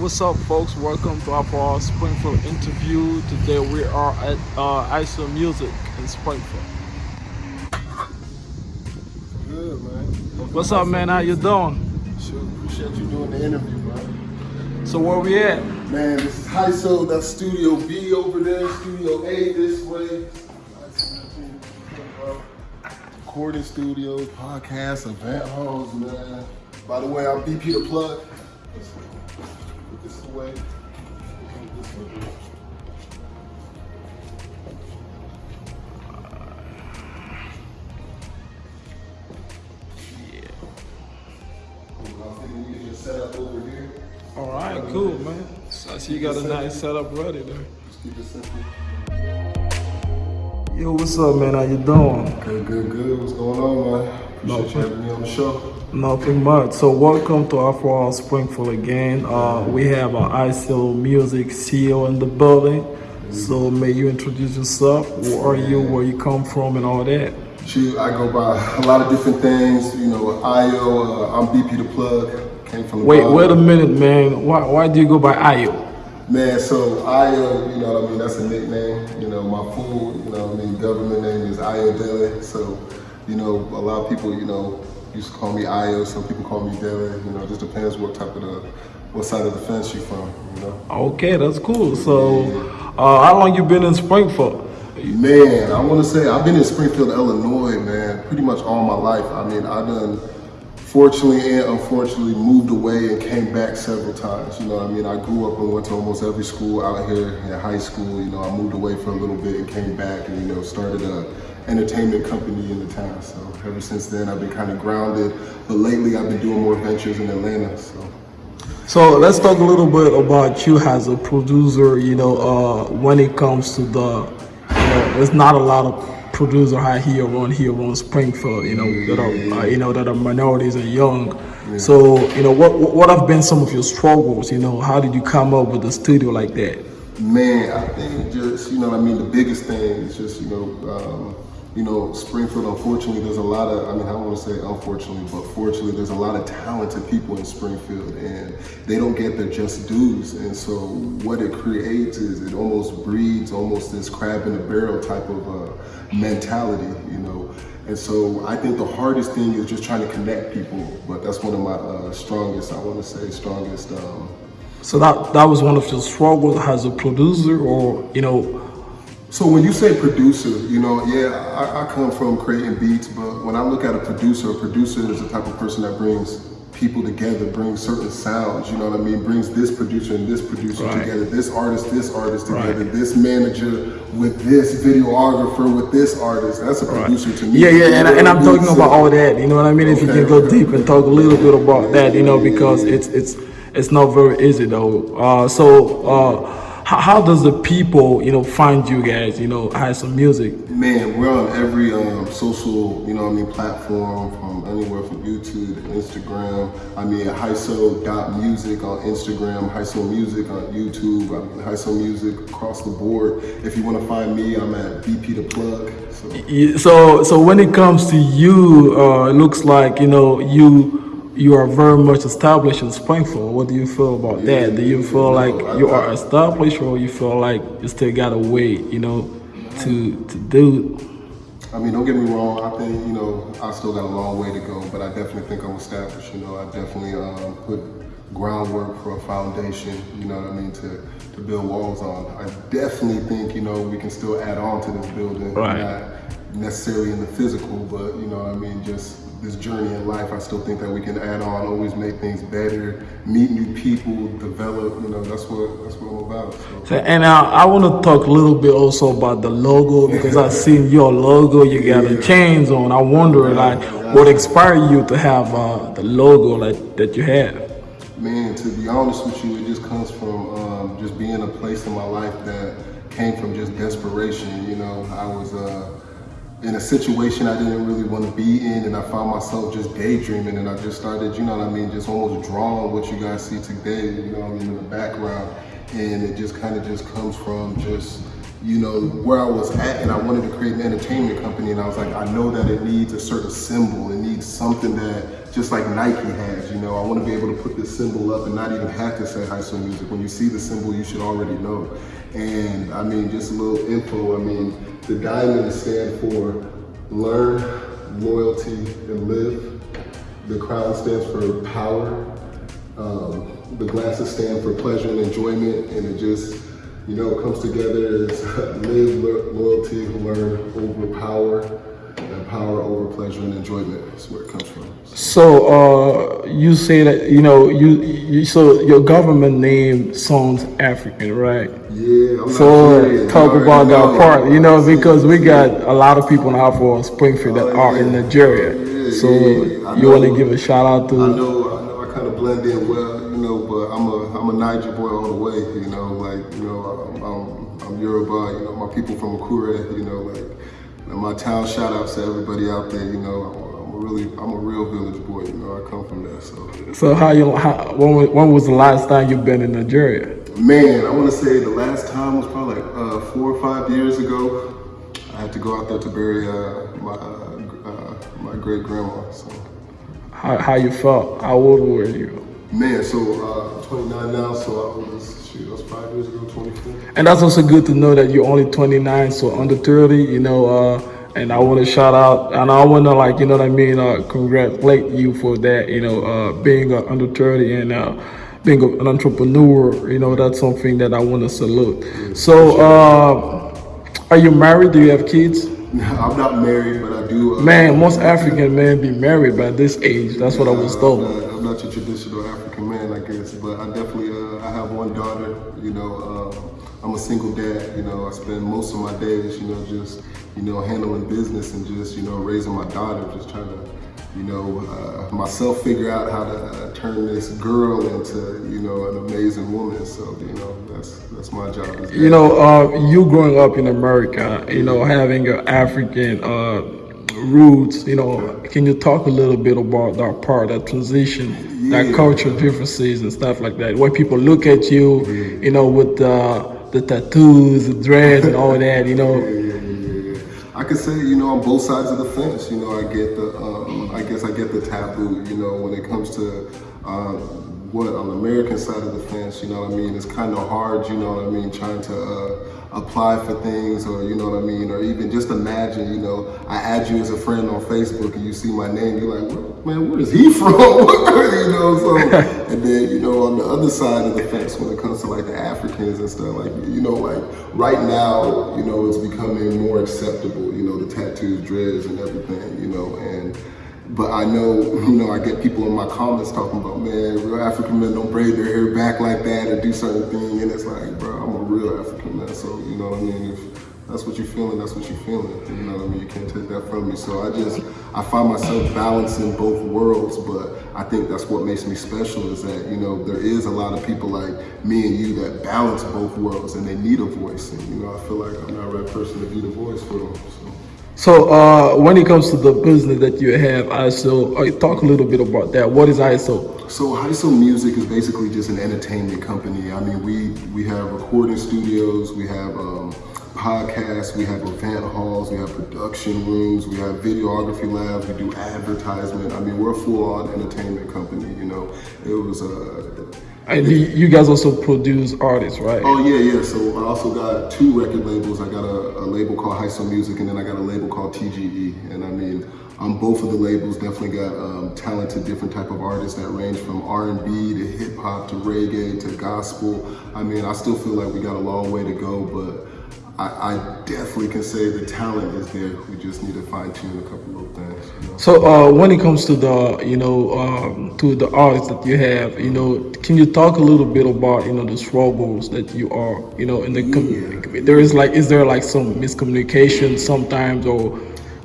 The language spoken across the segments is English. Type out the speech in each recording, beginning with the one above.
what's up, folks? Welcome to our Springfield interview. Today we are at uh, ISO Music in Springfield. Good, man. What's up, man? How you doing? Sure, appreciate you doing the interview, man. So where we at? Man, this is HISO, that's Studio B over there, Studio A this way. Recording studios, podcasts, event halls, man. By the way, I'm BP the plug. Let's put this away. Put this away. Cool. I think we can just set up over here. All right, cool, man. So I see you got a nice setup ready there. Just keep it simple. Yo, what's up, man? How you doing? Good, good, good. What's going on, man? Appreciate you having me on the show. Nothing much. So welcome to Afro Springfield again. Uh, we have our ISO Music CEO in the building. So may you introduce yourself? Who are you? Where you come from, and all that? Shoot, I go by a lot of different things. You know, Ayo, uh, I'm BP the plug. Came from the Wait, bottom. wait a minute, man. Why, why do you go by Ayo? Man, so Ayo, you know what I mean, that's a nickname. You know, my full, you know what I mean, government name is Ayo Dele. So, you know, a lot of people, you know, used to call me Ayo, some people call me Dele. You know, it just depends what type of the, what side of the fence you're from, you know. Okay, that's cool. So, uh, how long you been in Springfield? Man, I want to say I've been in Springfield, Illinois, man, pretty much all my life. I mean, I've done, fortunately and unfortunately, moved away and came back several times. You know, what I mean, I grew up and went to almost every school out here in high school. You know, I moved away for a little bit and came back and you know started a entertainment company in the town. So ever since then, I've been kind of grounded. But lately, I've been doing more ventures in Atlanta. So. So let's talk a little bit about you as a producer. You know, uh, when it comes to the, you know, there's not a lot of producer out here around here around Springfield. You know, that are uh, you know that are minorities and young. So you know, what what what have been some of your struggles? You know, how did you come up with a studio like that? Man, I think just you know, I mean, the biggest thing is just you know, um, you know, Springfield. Unfortunately, there's a lot of. I mean, I don't want to say unfortunately, but fortunately, there's a lot of talented people in Springfield, and they don't get their just dues. And so, what it creates is it almost breeds almost this crab in the barrel type of uh, mentality, you know. And so, I think the hardest thing is just trying to connect people. But that's one of my uh, strongest. I want to say strongest. Um, So that that was one of your struggles as a producer, or you know, So when you say producer, you know, yeah, I, I come from creating beats, but when I look at a producer, a producer is the type of person that brings people together, brings certain sounds, you know what I mean? Brings this producer and this producer Right. together, this artist, this artist together, Right. this manager with this videographer, with this artist. That's a producer to me. Yeah, yeah, and, and I'm talking about all that. You know what I mean? If you can go okay, deep and talk a little bit about that, you know, because it's it's it's not very easy though. Uh, so uh, how, how does the people, you know, find you guys? You know, has some music. Man, we're on every um, social, you know I mean, platform from anywhere from YouTube to Instagram. I mean, HISO.music on Instagram, HISO Music on YouTube, I mean, Music across the board. If you want to find me, I'm at BP the Plug. So, So so when it comes to you, uh, it looks like you know you. You are very much established in Springfield. What do you feel about that? Do you feel like you are established, or you feel like you still got to wait, you know, to to do I mean, don't get me wrong. I think, you know, I still got a long way to go, but I definitely think I'm established. You know, I definitely um, put groundwork for a foundation, you know what I mean, to, to build walls on. I definitely think, you know, we can still add on to this building. Right. Not necessarily in the physical, but, you know what I mean, just this journey in life, I still think that we can add on, always make things better, meet new people, develop, you know, that's what, that's what I'm about. So. And uh, I want to talk a little bit also about the logo because I've seen your logo. You got the chains on. I wonder like what inspired you to have uh, the logo like that you have. Man, to be honest with you, it just comes from um, just being a place in my life that came from just desperation. You know, I was uh, in a situation I didn't really want to be in, and I found myself just daydreaming, and I just started, you know what I mean, just almost drawing what you guys see today, you know what I mean, in the background. And it just kind of just comes from just you know, where I was at and I wanted to create an entertainment company and I was like, I know that it needs a certain symbol. It needs something that just like Nike has. You know, I want to be able to put this symbol up and not even have to say HISO Music. When you see the symbol, you should already know. And I mean, just a little info. I mean, the diamond stand for learn, loyalty, and live. The crown stands for power. Um, the glasses stand for pleasure and enjoyment, and it just, you know, comes together is live, lo- loyalty, learn, over power, and power over pleasure and enjoyment. That's where it comes from. So uh, you say that you know you, you so your government name sounds African, right? Yeah, I'm So Nigerian, talk about that part, you know, because we got a lot of people now for Springfield that Oh, are in. Nigeria. So you want to give a shout out to? I know, I know, I kind of blend in well, know, but I'm a, I'm a Naija boy all the way, you know, like, you know, I'm, I'm, I'm Yoruba, you know, my people from Akure, you know, like, my town shout outs to everybody out there, you know, I'm, I'm a really, I'm a real village boy, you know, I come from there, so. so how you how, when, was- when was the last time you've been in Nigeria? Man, I want to say the last time was probably like uh, four or five years ago. I had to go out there to bury uh, my, uh, uh, my great grandma, so. How, how you felt? How old were you? Man, so uh, 29 now, so I was, shoot, that was five years ago, 24. And that's also good to know that you're only 29, so under 30, you know. Uh, and I want to shout out, and I want to like, you know what I mean, uh, congratulate you for that, you know, uh, being uh, under 30 and uh, being an entrepreneur. You know, that's something that I want to salute. So, uh, are you married? Do you have kids? No, I'm not married, but I do. Uh, Man, most African men be married by this age. That's what I was told. Not, I'm not your traditional African man, I guess, but I definitely uh, I have one daughter. You know, um, I'm a single dad. You know, I spend most of my days, you know, just you know handling business and just you know raising my daughter, just trying to you know uh, myself figure out how to uh, turn this girl into you know an amazing woman. So you know that's that's my job. as You know, uh, you growing up in America, you know, having your African uh, roots, you know, can you talk a little bit about that part, that transition, that Yeah. cultural differences and stuff like that? When people look at you, you know, with the, the tattoos, the dreads, and all that, you know, Yeah, yeah, yeah, yeah. I could say, you know, on both sides of the fence, you know, I get the, um, I guess I get the taboo, you know, when it comes to, uh, what, on the American side of the fence, you know what I mean? It's kind of hard, you know what I mean, trying to, uh, apply for things or, you know what I mean? Or even just imagine, you know, I add you as a friend on Facebook and you see my name, you're like, "Where- man, where is he from? you know, so, and then, you know, on the other side of the fence, when it comes to like the Africans and stuff, like, you know, like right now, you know, it's becoming more acceptable, you know, the tattoos, dreads and everything, you know, and, but I know, you know, I get people in my comments talking about, man, real African men don't braid their hair back like that or do certain things, and it's like, bro, I'm a real African man, so, you know what I mean? If, that's what you're feeling, that's what you're feeling. You know what I mean? You can't take that from me. So I just, I find myself balancing both worlds, but I think that's what makes me special is that, you know, there is a lot of people like me and you that balance both worlds and they need a voice. And, you know, I feel like I'm not that right person to be the voice for them. So. So uh, when it comes to the business that you have, ISO, uh, talk a little bit about that. What is ISO? So HISO Music is basically just an entertainment company. I mean, we we have recording studios, we have um, podcasts, we have event halls, we have production rooms, we have videography labs, we do advertisement. I mean, we're a full-on entertainment company. You know, it was a And you, you guys also produce artists, right? Oh yeah, yeah. So I also got two record labels. I got a, a label called HISO Music, and then I got a label called TGE. And I mean, on both of the labels, definitely got um, talented different type of artists that range from R&B to hip hop to reggae to gospel. I mean, I still feel like we got a long way to go, but I, I definitely can say the talent is there. We just need to fine tune a couple of things. You know? So uh, when it comes to the, you know, um, to the artists that you have, you know, can you talk a little bit about, you know, the struggles that you are, you know, in the, com- there is like, is there like some miscommunication sometimes or,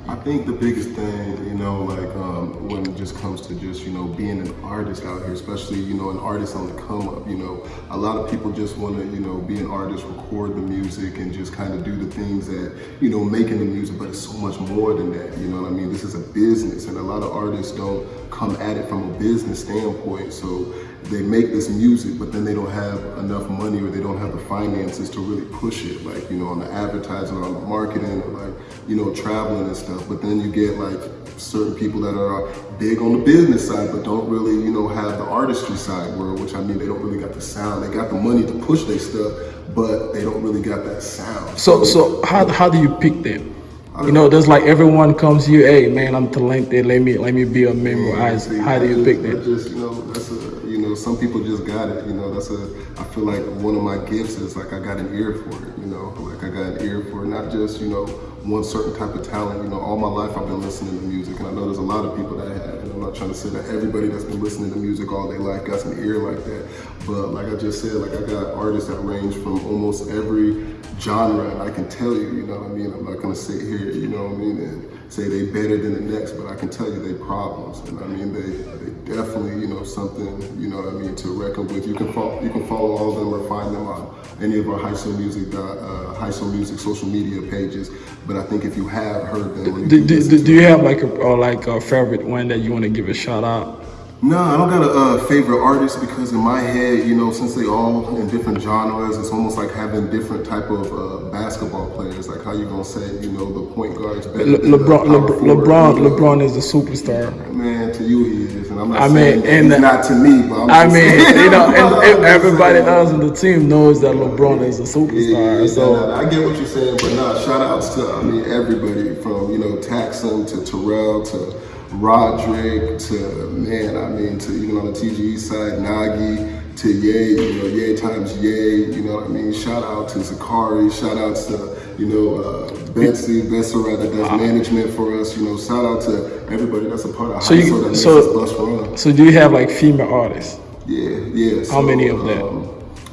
I think the biggest thing, you know, like um, when it just comes to just, you know, being an artist out here, especially, you know, an artist on the come up, you know, a lot of people just want to, you know, be an artist, record the music and just kind of do the things that, you know, making the music, but it's so much more than that, you know what I mean? This is a business and a lot of artists don't come at it from a business standpoint. So they make this music, but then they don't have enough money or they don't have the finances to really push it, like, you know, on the advertising, on the marketing, or like, you know, traveling and stuff. But then you get like certain people that are big on the business side, but don't really, you know, have the artistry side world, which I mean, they don't really got the sound. They got the money to push their stuff, but they don't really got that sound. So so how how do you pick them? You know, there's like everyone comes here, hey man, I'm talented. Let me let me be a member. How, See, how do you pick them? Just you know, that's a you know, some people just got it. You know, that's a. I feel like one of my gifts is like I got an ear for it. You know, like I got an ear for it, not just you know one certain type of talent. You know, all my life I've been listening to music, and I know there's a lot of people that have. And I'm not trying to say that everybody that's been listening to music all their life got an ear like that, but like I just said, like I got artists that range from almost every genre, and I can tell you, you know what I mean. I'm not gonna sit here, you know what I mean, and say they better than the next, but I can tell you they problems, and I mean they they definitely you know something you know what I mean to reckon with. You can follow you can follow all of them or find them on any of our HISO Music uh, HISO Music social media pages. But I think if you have heard them, Do, do, do, do you have like a or like a favorite one that you want to give a shout out? No, I don't got a uh, favorite artist because in my head, you know, since they all in different genres, it's almost like having different type of uh, basketball players. Like how you gonna say, you know, the point guard's better Le- than the LeBron, Le- forward, LeBron, you know? LeBron is a superstar. Man, to you he is, and I'm not I saying mean, and he's the- not to me, but I'm I just mean, saying- you know, and, and everybody else on the team knows that LeBron is a superstar. yeah, So nah, nah, I get what you're saying, but nah, shout outs to I mean everybody from you know Taxum to Terrell to Roderick to man, I mean to even on the TGE side, Nagi to Yay, you know, Ye times Yay, you know what I mean? Shout out to Zakari, shout out to, you know, uh, Betsy, Bessara that does management for us, you know, shout out to everybody that's a part of So so you- that makes so- us bus run. so do you have like female artists? Yeah, yeah. How many of them? Um,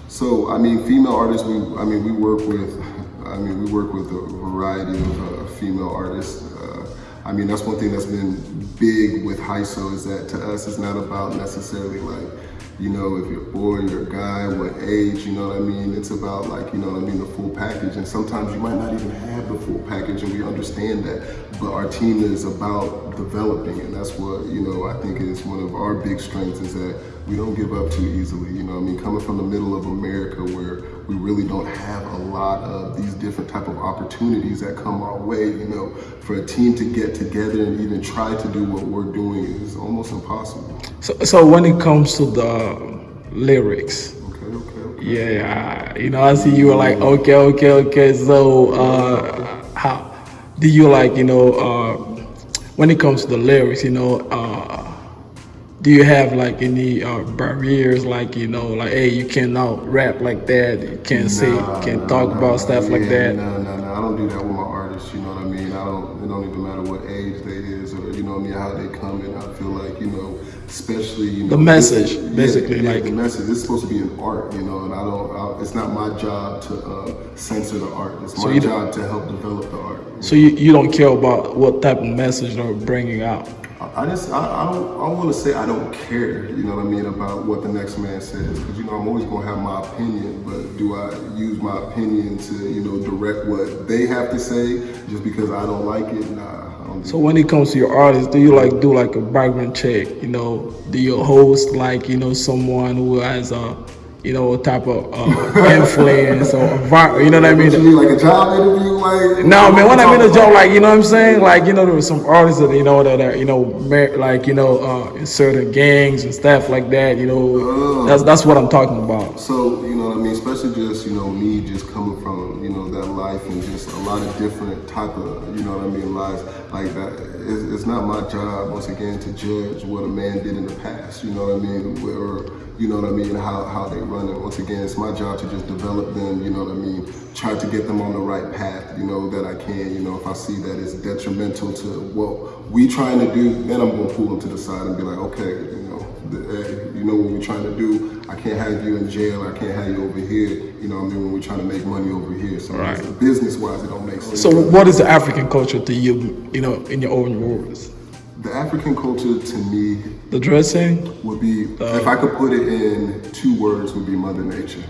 so I mean, female artists. We, I mean, we work with. I mean, we work with a variety of uh, female artists. I mean, that's one thing that's been big with HISO is that to us, it's not about necessarily like, you know, if you're boy, you're a guy, what age, you know what I mean? It's about like, you know what I mean, the full package. And sometimes you might not even have the full package, and we understand that. But our team is about developing, and that's what you know. I think is one of our big strengths is that we don't give up too easily. You know, what I mean, coming from the middle of America where we really don't have a lot of these different type of opportunities that come our way. You know, for a team to get together and even try to do what we're doing is almost impossible. So, so when it comes to the lyrics, Okay, okay, okay. yeah, you know, I see you were like, okay, okay, okay. So, uh, how do you like, you know, uh, when it comes to the lyrics, you know, uh, do you have like any uh, barriers, like you know, like hey, you cannot rap like that, you can't say, Nah, can't nah, talk nah, about stuff like that. No, no, no. I don't do that with my artists. You know what I mean? I don't. It don't even matter what age they is or you know what I mean how they come in. I feel like you know, especially you know The message, this- basically, yeah, like- the message. It's supposed to be an art, you know, and I don't. I, it's not my job to uh, censor the art. It's my job to help develop the art. So you, you don't care about what type of message they're bringing out. I just, I, I don't, I want to say I don't care, you know what I mean, about what the next man says, because you know I'm always gonna have my opinion, but do I use my opinion to, you know, direct what they have to say just because I don't like it? Nah, don't do So when it comes to your artists, do you like do like a background check? You know, do you host like you know someone who has a you know a type of uh, influence or you know what I What mean? mean, like a job interview, like? No, man. When I mean a job, about- like you know what I'm saying, like you know there were some artists that you know that are you know like you know uh, certain gangs and stuff like that. You know, that's that's what I'm talking about. So, you know what I mean? Especially just, you know, me just coming from, you know, that life and just a lot of different type of, you know what I mean, lives like that. It's, it's not my job, once again, to judge what a man did in the past, you know what I mean? Or, you know what I mean, how, how they run it. Once again, it's my job to just develop them, you know what I mean? Try to get them on the right path, you know, that I can, you know, if I see that it's detrimental to what we trying to do, then I'm gonna pull them to the side and be like, okay, you know, the, hey, you know what we're trying to do. I can't have you in jail. I can't have you over here. You know what I mean? When we're trying to make money over here. So Right. business wise, it don't make sense. So what is the African culture to you? You know, in your own words, the African culture to me the dressing. would be, uh, if I could put it in two words, would be Mother Nature.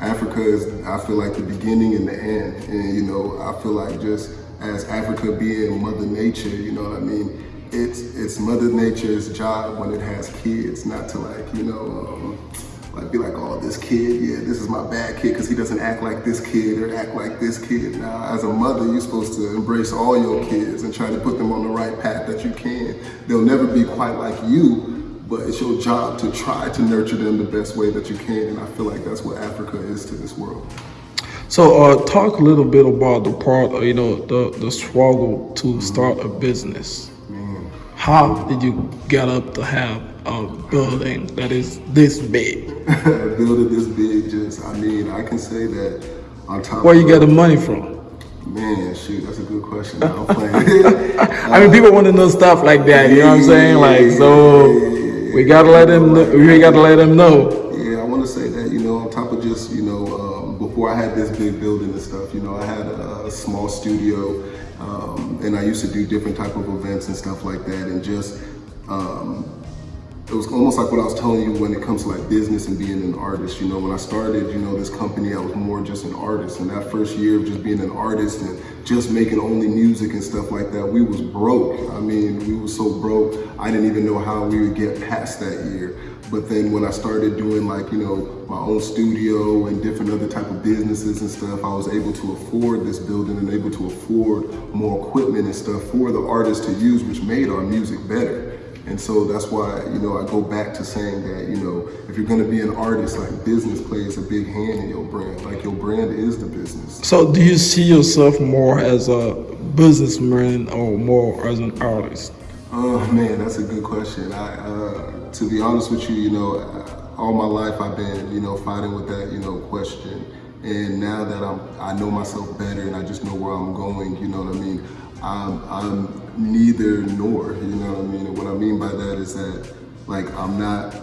Africa is, I feel like the beginning and the end. And, you know, I feel like just as Africa being Mother Nature, you know what I mean? It's, it's Mother Nature's job when it has kids, not to like, you know, um, like be like, oh, this kid, yeah, this is my bad kid because he doesn't act like this kid or act like this kid. Now, as a mother, you're supposed to embrace all your kids and try to put them on the right path that you can. They'll never be quite like you, but it's your job to try to nurture them the best way that you can. And I feel like that's what Africa is to this world. So, uh, talk a little bit about the part, you know, the the struggle to start a business. How did you get up to have a building that is this big? Building this big, just, I mean, I can say that on top Where you get the money from? Man, shoot, that's a good question. Playing. I mean, people want to know stuff like that. You know what I'm saying? Like, so we gotta let them. Know, we gotta let them know. Yeah, I want to say that, you know, on top of just, you know, um, before I had this big building and stuff, you know, I had a, a small studio um, and I used to do different type of events and stuff like that. And just, um, it was almost like what I was telling you when it comes to like business and being an artist. You know, when I started, you know, this company, I was more just an artist. And that first year of just being an artist and just making only music and stuff like that, we was broke. I mean, we was so broke, I didn't even know how we would get past that year. But then when I started doing like, you know, my own studio and different other type of businesses and stuff, I was able to afford this building and able to afford more equipment and stuff for the artists to use, which made our music better. And so that's why, you know, I go back to saying that, you know, if you're gonna be an artist, like business plays a big hand in your brand. Like your brand is the business. So, do you see yourself more as a businessman or more as an artist? Oh man, that's a good question. I, uh, to be honest with you, you know, all my life I've been, you know, fighting with that, you know, question. And now that I'm, I know myself better and I just know where I'm going, you know what I mean? I'm, I'm neither nor, you know what I mean? And what I mean by that is that, like, I'm not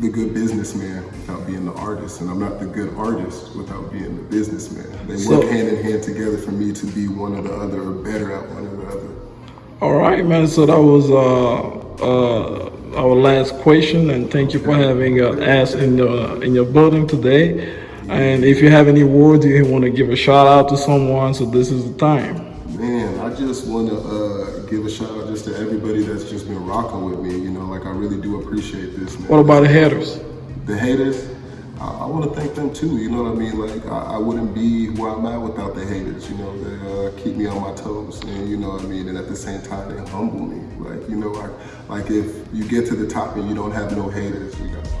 the good businessman without being the artist, and I'm not the good artist without being the businessman. They So- work hand in hand together for me to be one or the other or better at one or the other. All right, man. So that was uh, uh, our last question, and thank you for having uh, us in your in your building today. And if you have any words you want to give a shout out to someone, so this is the time. I just want to uh, give a shout out just to everybody that's just been rocking with me. You know, like I really do appreciate this, man. What about the haters? the haters? I, I want to thank them too. You know what I mean? Like I, I wouldn't be where I'm at without the haters. You know, they uh, keep me on my toes, and you know what I mean. And at the same time, they humble me. Like you know, like like if you get to the top and you don't have no haters, you got.